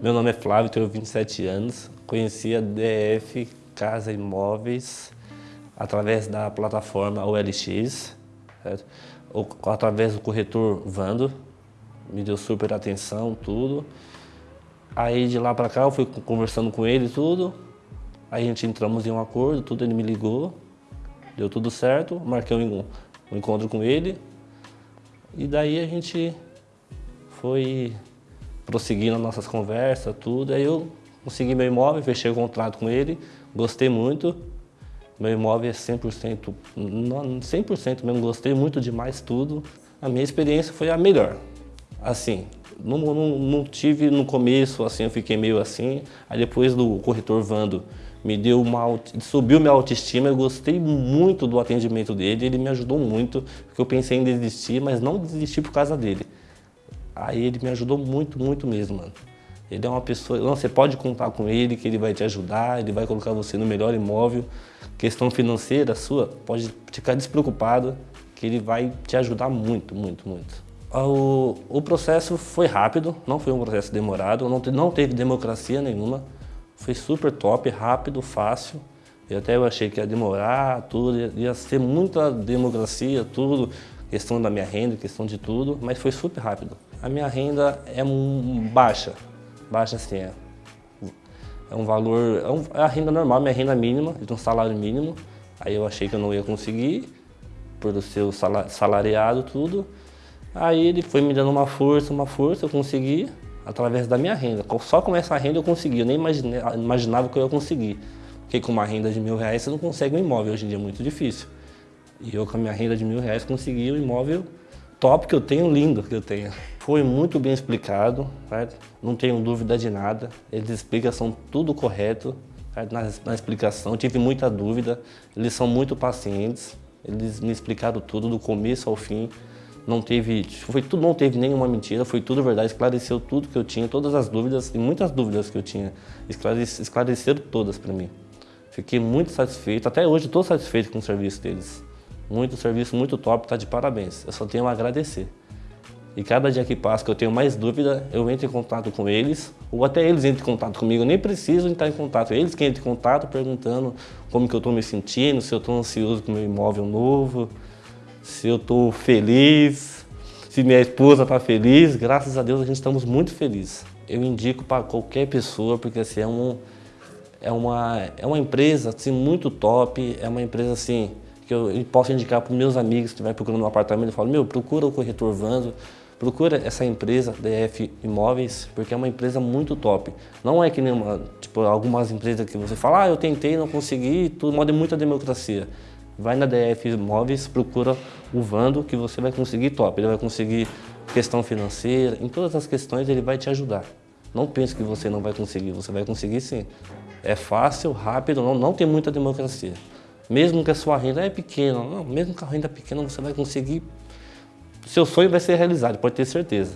Meu nome é Flávio, tenho 27 anos. Conheci a DF Casa Imóveis através da plataforma OLX, certo? Ou, através do corretor Vando, me deu super atenção, tudo. Aí de lá para cá eu fui conversando com ele tudo, aí a gente entramos em um acordo, tudo, ele me ligou, deu tudo certo, marquei um, um encontro com ele, e daí a gente foi prosseguindo nossas conversas, tudo, aí eu consegui meu imóvel, fechei o contrato com ele, gostei muito, meu imóvel é 100%, 100% mesmo, gostei muito demais tudo. A minha experiência foi a melhor. Assim, não, não, não, tive no começo, assim, eu fiquei meio assim. Aí depois do corretor Vando me deu uma, subiu minha autoestima, eu gostei muito do atendimento dele, ele me ajudou muito, porque eu pensei em desistir, mas não desisti por causa dele. Aí ele me ajudou muito, muito mesmo, mano. Ele é uma pessoa, não, você pode contar com ele, que ele vai te ajudar, ele vai colocar você no melhor imóvel. Questão financeira sua, pode ficar despreocupado, que ele vai te ajudar muito, muito, muito. O, o processo foi rápido, não foi um processo demorado, não, não teve democracia nenhuma. Foi super top, rápido, fácil. E até eu achei que ia demorar, tudo, ia, ia ser muita democracia, tudo, questão da minha renda, questão de tudo, mas foi super rápido. A minha renda é um, baixa, baixa assim, é, é um valor, é, um, é, a renda normal, minha renda mínima, de um salário mínimo. Aí eu achei que eu não ia conseguir, por ser salariado tudo. Aí ele foi me dando uma força, uma força, eu consegui, através da minha renda. Só com essa renda eu consegui, eu nem imaginei, imaginava que eu ia conseguir. Porque com uma renda de mil reais você não consegue um imóvel, hoje em dia é muito difícil. E eu com a minha renda de mil reais consegui um imóvel top que eu tenho, lindo que eu tenho. Foi muito bem explicado, certo? não tenho dúvida de nada. Eles explicam, são tudo correto na, na, explicação. Tive muita dúvida, eles são muito pacientes. Eles me explicaram tudo do começo ao fim. Não teve, foi tudo, não teve nenhuma mentira, foi tudo verdade, esclareceu tudo que eu tinha, todas as dúvidas e muitas dúvidas que eu tinha, esclarece, esclareceram todas para mim. Fiquei muito satisfeito, até hoje estou satisfeito com o serviço deles. Muito serviço, muito top, tá de parabéns. Eu só tenho a agradecer. E cada dia que passa que eu tenho mais dúvida, eu entro em contato com eles, ou até eles entram em contato comigo, eu nem preciso entrar em contato. Eles que entram em contato perguntando como que eu estou me sentindo, se eu estou ansioso com meu imóvel novo, se eu estou feliz, se minha esposa está feliz. Graças a Deus a gente estamos muito felizes. Eu indico para qualquer pessoa, porque assim, é, um, é, uma, é uma empresa assim, muito top, é uma empresa assim, que eu posso indicar para meus amigos que estiverem procurando um apartamento, eu falo, meu, procura o corretor Vanzo, procura essa empresa, DF Imóveis, porque é uma empresa muito top. Não é que nem uma, tipo, algumas empresas que você fala, ah, eu tentei, não consegui, tudo, modo é muita democracia. Vai na DF Imóveis, procura o Vando, que você vai conseguir top. Ele vai conseguir questão financeira, em todas as questões ele vai te ajudar. Não pense que você não vai conseguir, você vai conseguir sim. É fácil, rápido, não, não tem muita democracia. Mesmo que a sua renda é pequena, não, mesmo que a renda é pequena, você vai conseguir, seu sonho vai ser realizado, pode ter certeza.